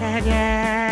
again.